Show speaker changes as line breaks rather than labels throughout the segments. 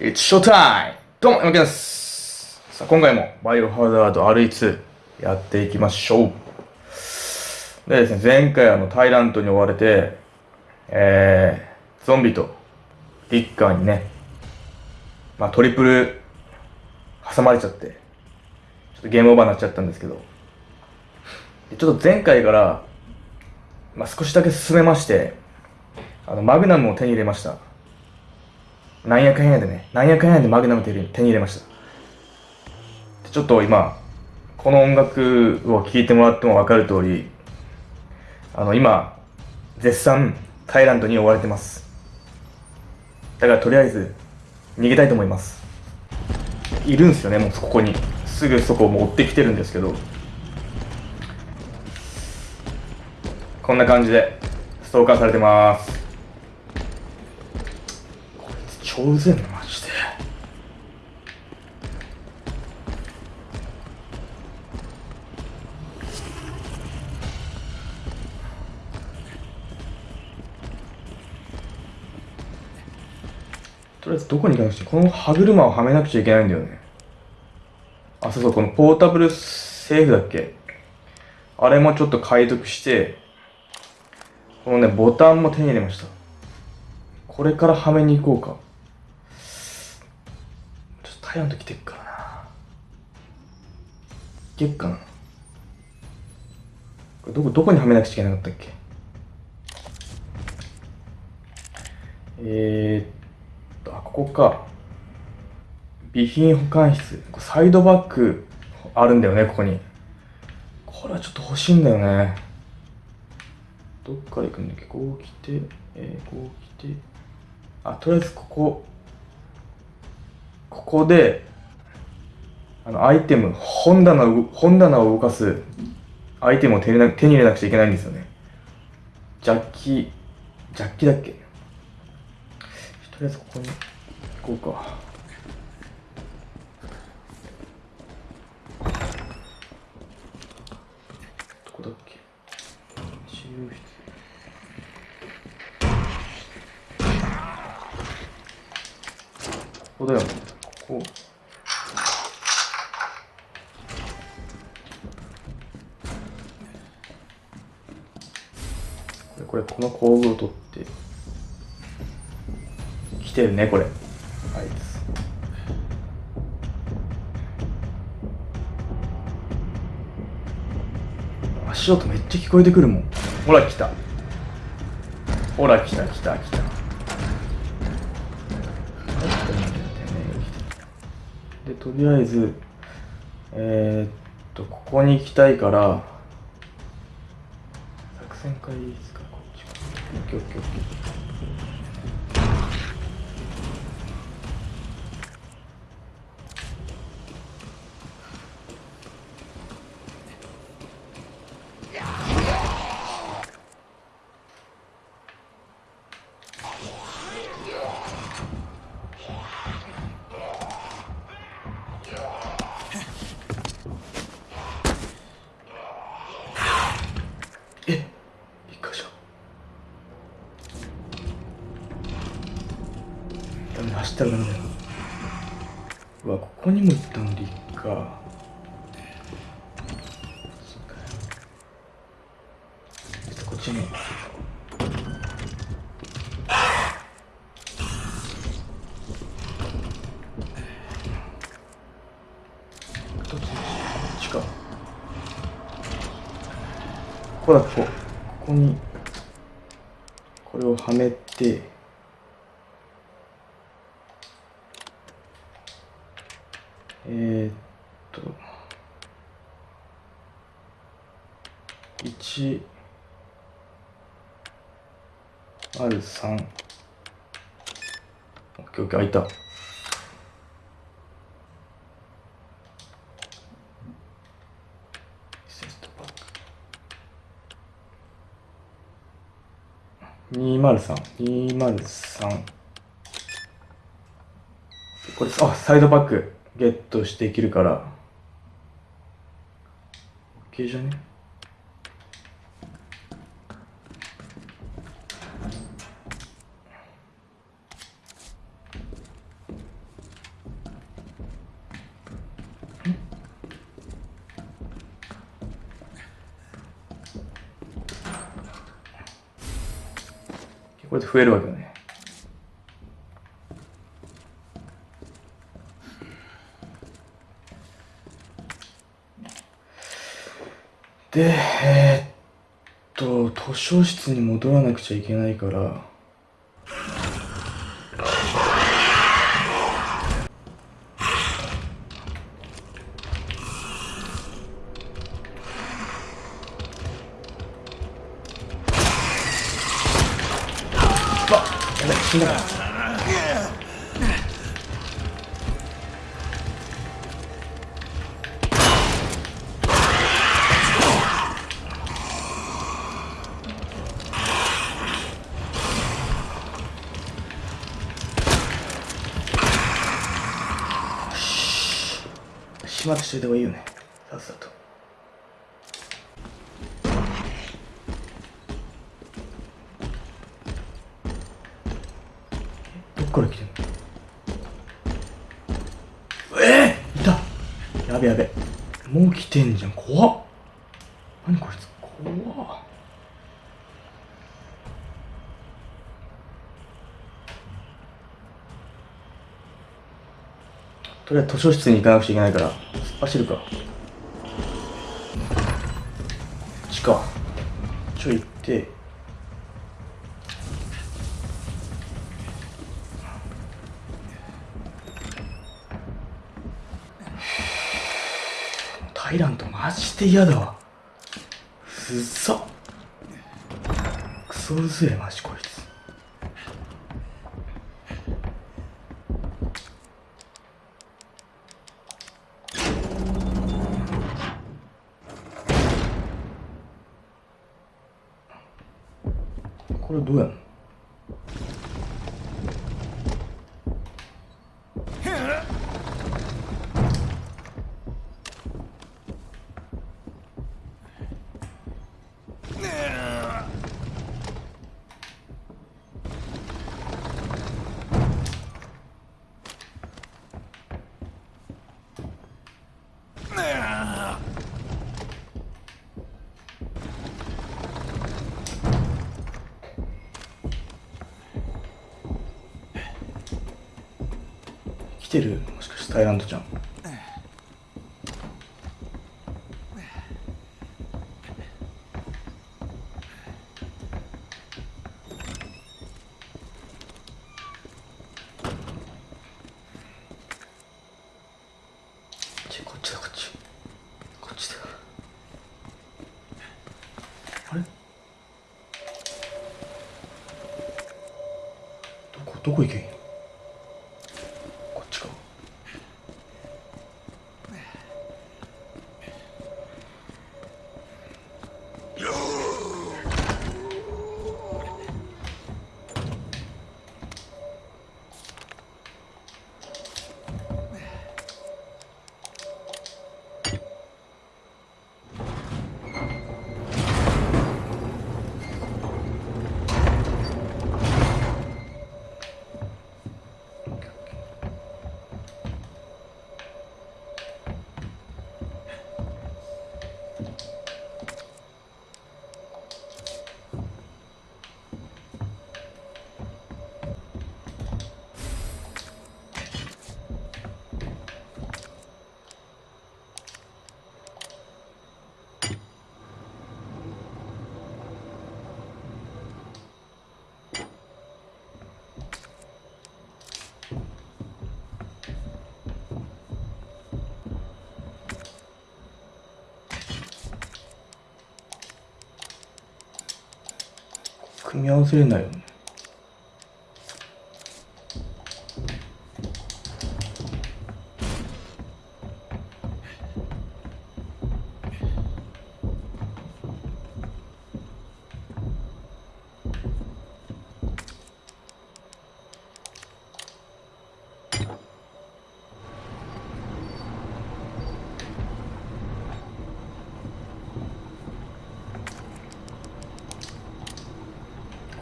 It's showtime! どうも、山木です。さあ、今回もバイオハザード RE2 やっていきましょう。でですね、前回あの、タイラントに追われて、えー、ゾンビとリッカーにね、まあトリプル挟まれちゃって、ちょっとゲームオーバーになっちゃったんですけど、ちょっと前回から、まあ少しだけ進めまして、あの、マグナムを手に入れました。なんやかんやでね、なんやかんやでマグナム手に手に入れました。ちょっと今、この音楽を聴いてもらっても分かる通り、あの、今、絶賛、タイラントに追われてます。だからとりあえず、逃げたいと思います。いるんですよね、もうここに。すぐそこを持ってきてるんですけど。こんな感じで、ストーカーされてます。こいつ超うぜえな、マジで。とりあえずどこに行かなくちゃこの歯車をはめなくちゃいけないんだよね。あ、そうそう、このポータブルセーフだっけ？あれもちょっと解読して、このね、ボタンも手に入れました。これからはめに行こうか。ちょっとタイラント来てっからな。いけっかな。これどこ、どこにはめなくちゃいけなかったっけ？えーっと、あ、ここか。備品保管室。サイドバッグあるんだよね、ここに。これはちょっと欲しいんだよね。どっから行くんだっけ？こう来て、えー、こう来て。あ、とりあえずここ、ここで、あの、アイテム、本棚を、本棚を動かすアイテムを手に手に入れなくちゃいけないんですよね。ジャッキ、ジャッキだっけ？とりあえずここに行こうか。どこだっけ？治療室。ここだよ。ここ。れ、これ、この工具を取って。来てるね、これ。あいつ。足音めっちゃ聞こえてくるもん。ほら、来た。ほら、来た、来た、来た。とりあえず、えー、っと、ここに行きたいから、作戦会議室からこっちか。オッケーオッケーオッケー。え一箇所ったらダメだようわここにも行ったのリッカーちょっとこっちに。こっちか。ここだここ。ここに。これをはめて。えー、っと1ある3オッケーオッケー開いた。セストパック203、203。これ、あ、サイドバック。ゲットしていけるから。OK じゃね？これて増えるわけね。で、えー、っと、図書室に戻らなくちゃいけないから、死んだ。まってしといた方がいいよね。さっさと。どっから来てんの？え？ー、いた！やべやべ。もう来てんじゃん。怖っ。何こいつ？怖っ。とりあえず図書室に行かなくちゃいけないから。走るか。こっちかちょい行って。タイラントマジで嫌だわ。うっさクソうぜえマジこれ。どうやんの来てる？もしかして。タイランドちゃん。こっちだこっち。こっちだ。あれ？どこどこ行けん？組み合わせれないよね。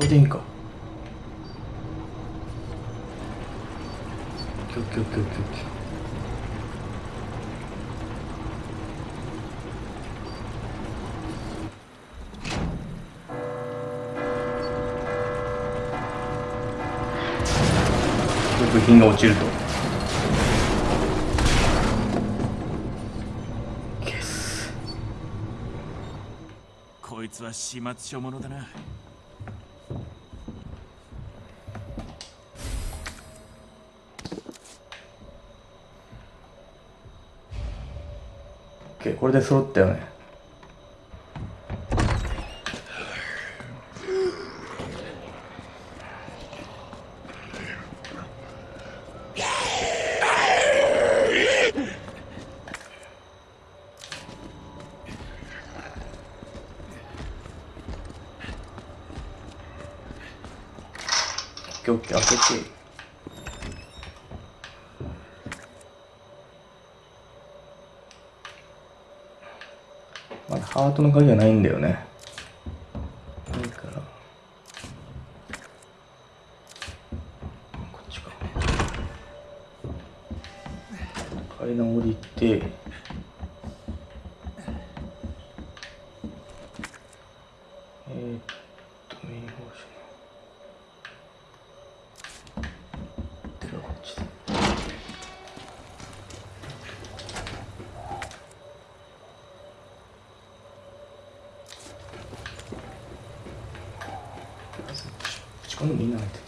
これでいいんか。オッケーオッケーオッケーオッケー。部品が落ちると。
こいつは始末書者だな
これで揃ったよね。オッケーオッケー開けてまだハートの鍵がないんだよねないからこっちか階段降りてえー、っとメインホーション手がこっちだ打ち込ん。でもいいなって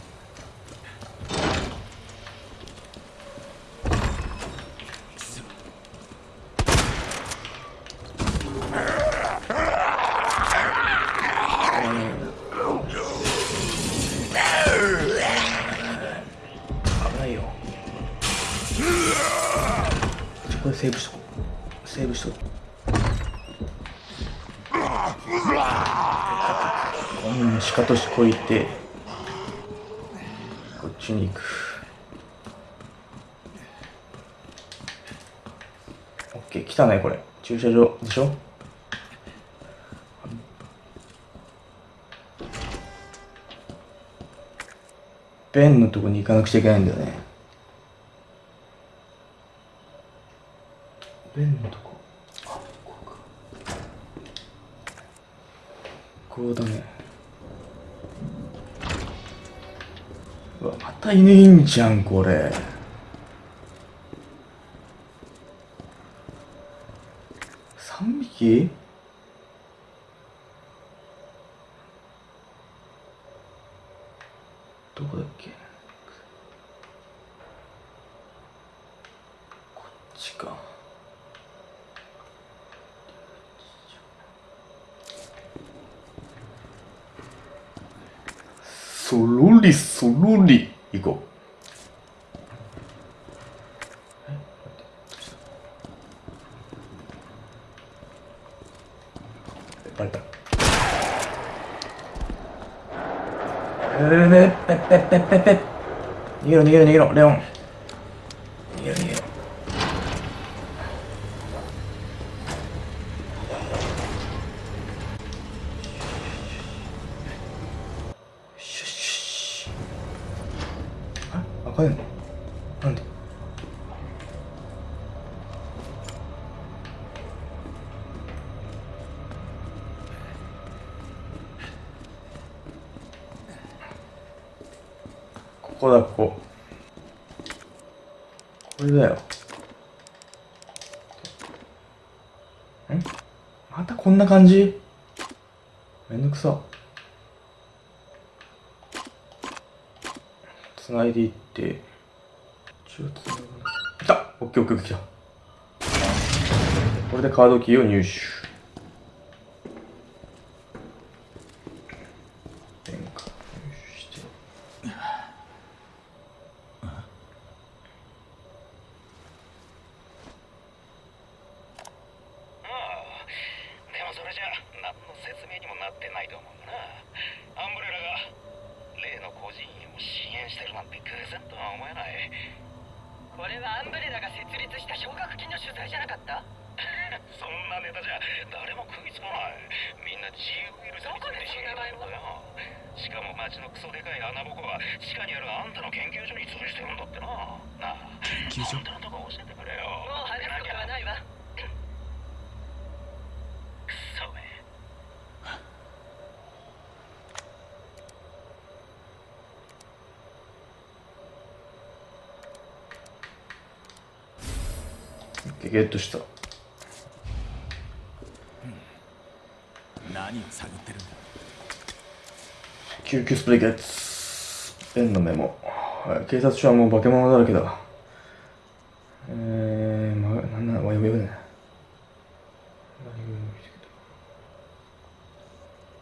危ないよ。これセーブしとこう。セーブしとこう。うんしかとしこいて。こっちに行く。オッケー来たねこれ。駐車場。でしょ？ベンのとこに行かなくちゃいけないんだよね。ベンのとこ。あここか。こうだねうわまたいねえんじゃんこれ。3匹？どこだっけ？こっちか。そろりそろり。行こうえ待ってどうしたえバレたえねペッペッペッペッペッ逃げろ逃げろ逃げろレオンここだここ。これだよ。んまたこんな感じ？めんどくさ。つないでいって。一応つながない。来た。オッケーオッケーオッケー来た。これでカードキーを入手ペンか入手して
でもそれじゃ何の説明にもなってないと思うなアンブレラが例の孤児院を支援してるなんて偶然とは思えない
これはアンブレラが設立した奨学金の取材じゃなかった？
そんなネタじゃ誰も食いつかない。みんな自由許されてるし
どこでその名前を
だよ。しかも町のクソでかい穴ぼこは地下にあるあんたの研究所に通じてるんだってななあ
研究所
あんたのとこ教えてくれよ
もう話すことはないわ
クソめ
ゲットした。
何を探ってるんだ？
救急スプレーゲッツ。ペンのメモ。はい。警察署はもう化け物だらけだ。えー、ま、なんだ、わ、やべやべね。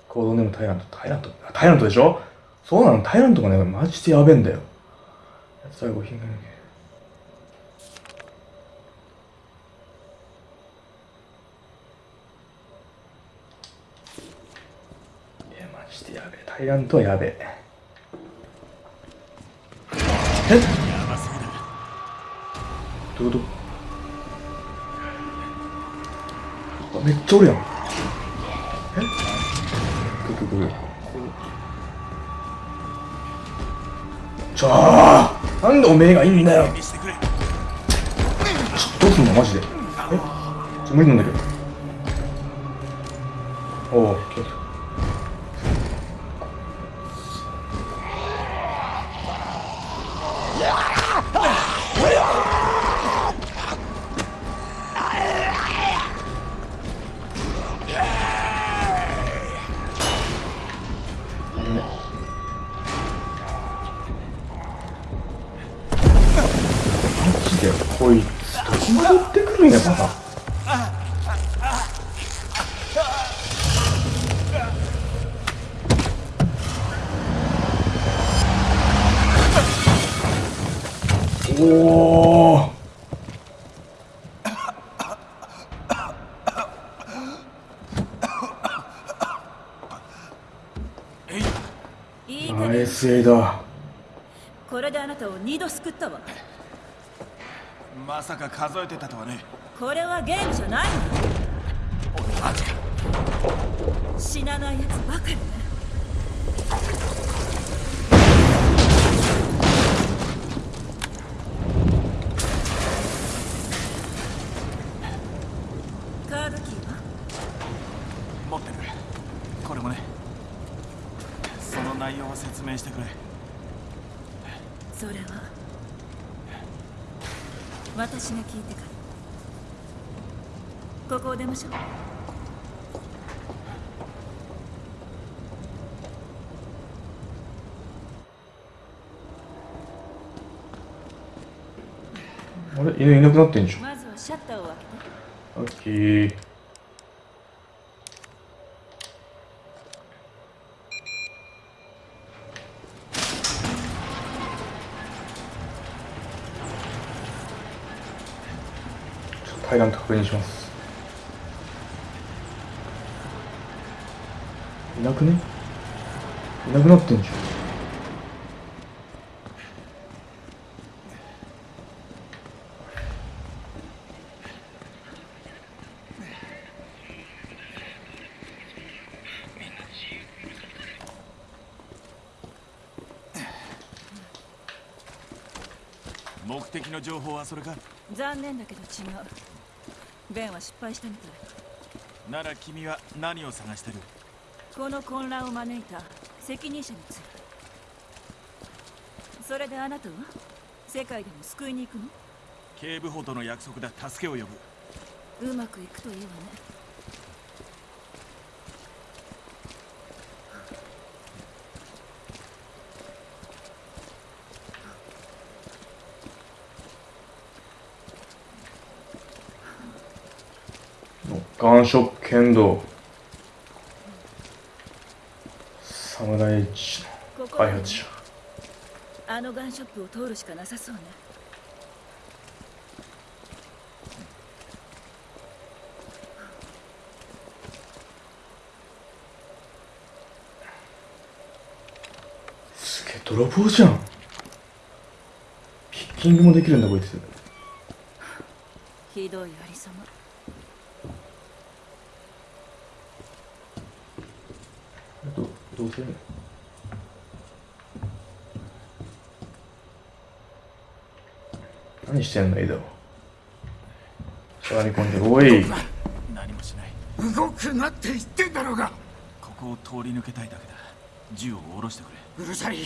コードネームタイラント、タイラント、タイラントでしょ？そうなの、タイラントがね、マジでやべえんだよ。最後、品が抜け。いや、マジでやべえ。タイラントはやべえ。え？
やばそうだ
どういうこと？あめっちゃおるやん。え？くるくるくるじゃあなんでおめえがいいんだよ
見してくれ
どうすんの？マジで。え？ちょ無理なんだけど。おお気をつけこ
れであなたを二度救ったわ。
まさか数えてたとはね。
これはゲームじゃないの。
マジか
死なないやつばかりね。カードキーは？
持ってる。これもね。その内容を説明してくれ
それは？私が聞いてから。ここを出ましょう。
あれ？犬いなくなってんじゃん
まずはシャッターを開けて
オッケーちょっとタイラント確認します。いなくね？いなくなってんじゃん。
目的の情報はそれか？
残念だけど違うベンは失敗したみたい。
なら君は何を探してる？
この混乱を招いた責任者について。それであなたは？世界でも救いに行くの？
警部補との約束だ。助けを呼ぶ。
うまくいくといいわね
ガンショップ剣道。侍一
ここ
開発者。
あのガンショップを通るしかなさそうね。
すげえ泥棒じゃん。ピッキングもできるんだこいつ。
ひどいありさま
どどうせ何してんのエダしゃがみ込んでおい。
何もしない。
動くなって言ってんだろうが。
ここを通り抜けたいだけだ。銃を下ろしてくれ。
うるさい。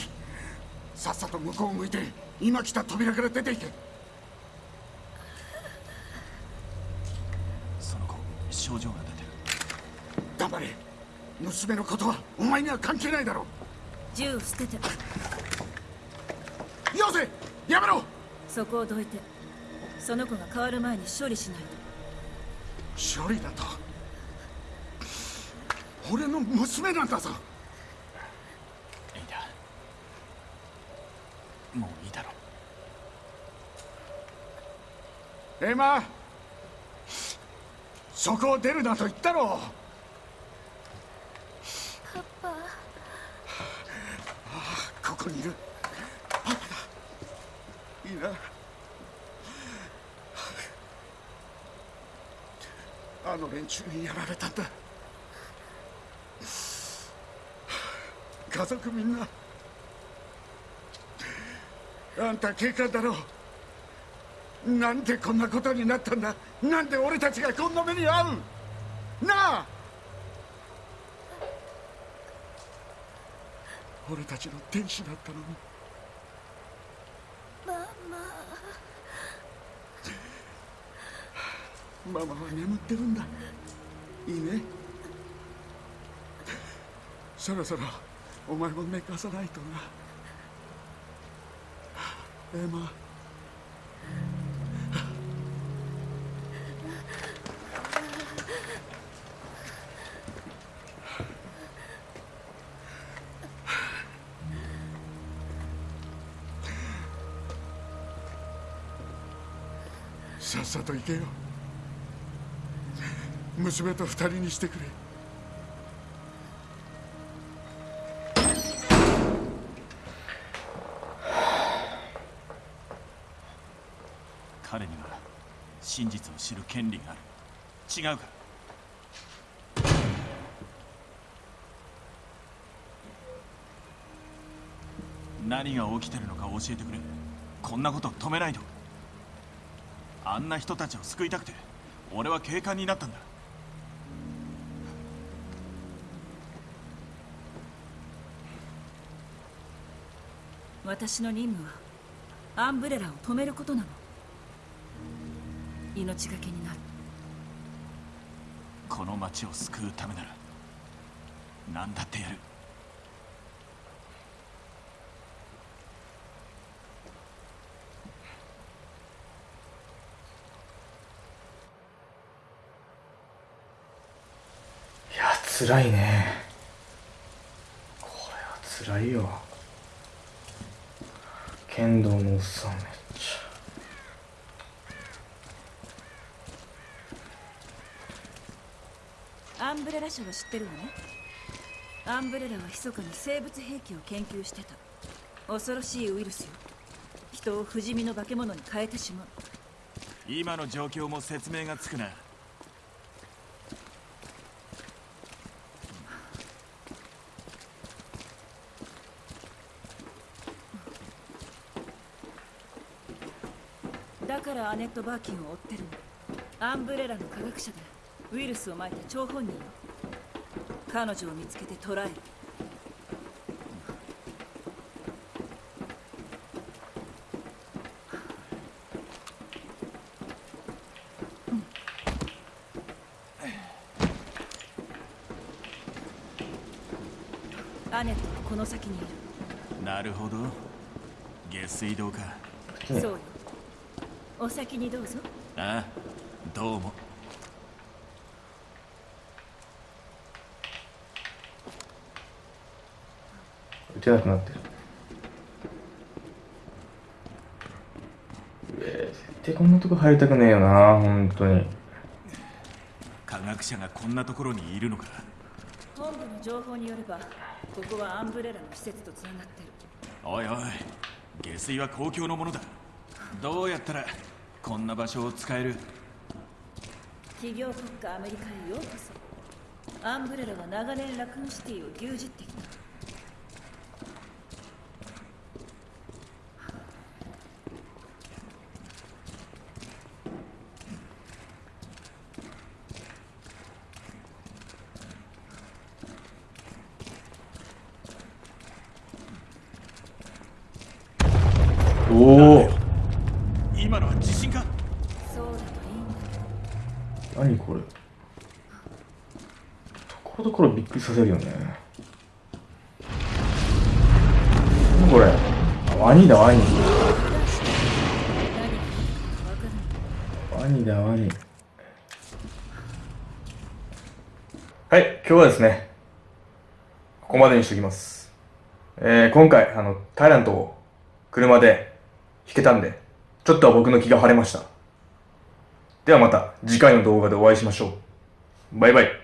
さっさと向こうを向いて今来た扉から出ていけ
症状が出てる
黙れ娘のことはお前には関係ないだろ
銃を捨てて。
よせやめろ。
そこをどいてその子が変わる前に処理しないと。
処理だと？俺の娘なんだぞ。
いいんだ。もういいだろ
エマそこを出るなと言ったろパパ。ここにいる。パパだいいな。あの連中にやられたんだ。家族みんな。あんた警官だろう。なんでこんなことになったんだ。なんで俺たちがこんな目に遭う。なあ。俺たちの天使だったのに。ママ。ママは眠ってるんだ。いいね。そろそろお前も寝かさないとな。エマさっと行けよ。娘と二人にしてくれ。
彼には真実を知る権利がある。違うか何が起きてるのか教えてくれ。こんなこと止めないと。あんな人たちを救いたくて俺は警官になったんだ。
私の任務はアンブレラを止めることなの。命がけになる。
この町を救うためなら何だってやる
辛いね。これは辛いよ。剣道のおっさんめっち
アンブレラ社は知ってるわね。アンブレラは密かに生物兵器を研究してた。恐ろしいウイルスよ。人を不死身の化け物に変えてしまう。
今の状況も説明がつくな
だからアネット・バーキンを追ってるの。アンブレラの科学者でウイルスをまいた張本人よ。彼女を見つけて捕らえる。アネットはこの先にいる。
なるほど。下水道か。
そうよお先にどうぞ。
ああどうも。
ゃ打てなくなってる。えー、絶対こんなとこ入りたくねえよな本当に。
科学者がこんなところにいるのか。
本部の情報によればここはアンブレラの施設とつながってる。
おいおい下水は公共のものだ。どうやったらこんな場所を使える。
企業国家アメリカへようこそ。アンブレラは長年ラクーンシティを牛耳ってきた
おお
今のは地震か
そうだといいんだけど
何これこのところびっくりさせるよね。何これニだ、ワニ。だ。はい、今日はですね、ここまでにしときます。えー、今回、あの、タイラントを車で弾けたんで、ちょっとは僕の気が晴れました。ではまた次回の動画でお会いしましょう。バイバイ。